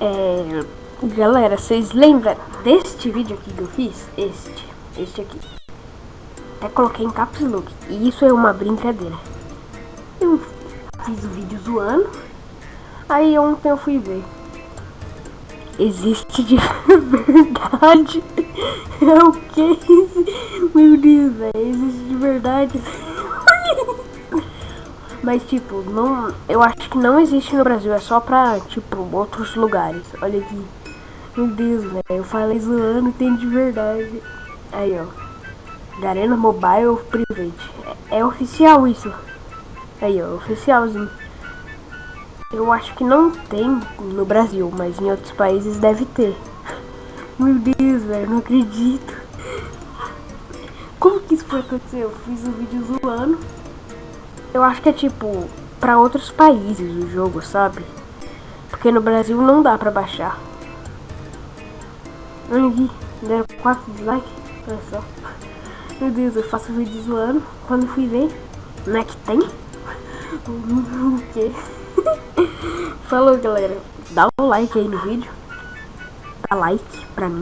É, galera, vocês lembram deste vídeo aqui que eu fiz? Este, este aqui. Até coloquei em caps look. E isso é uma brincadeira. Eu fiz o vídeo zoando. Aí ontem eu fui ver. Existe de verdade. É o que? Meu Deus, velho. Existe de verdade. Mas tipo, não, eu acho que não existe no Brasil, é só pra, tipo, outros lugares. Olha aqui. Meu Deus, velho, eu falei zoando, tem de verdade. Aí, ó. Garena Mobile Private. É, é oficial isso. Aí, ó, oficialzinho. Eu acho que não tem no Brasil, mas em outros países deve ter. Meu Deus, velho, não acredito. Como que isso foi acontecer? Eu fiz um vídeo zoando. Eu acho que é tipo para outros países o jogo, sabe? Porque no Brasil não dá pra baixar. Olha aqui, deram 4 dislikes. Olha só. Meu Deus, eu faço vídeo zoando. Quando fui ver, não é que tem? o quê? Falou galera, dá um like aí no vídeo. Dá like pra mim.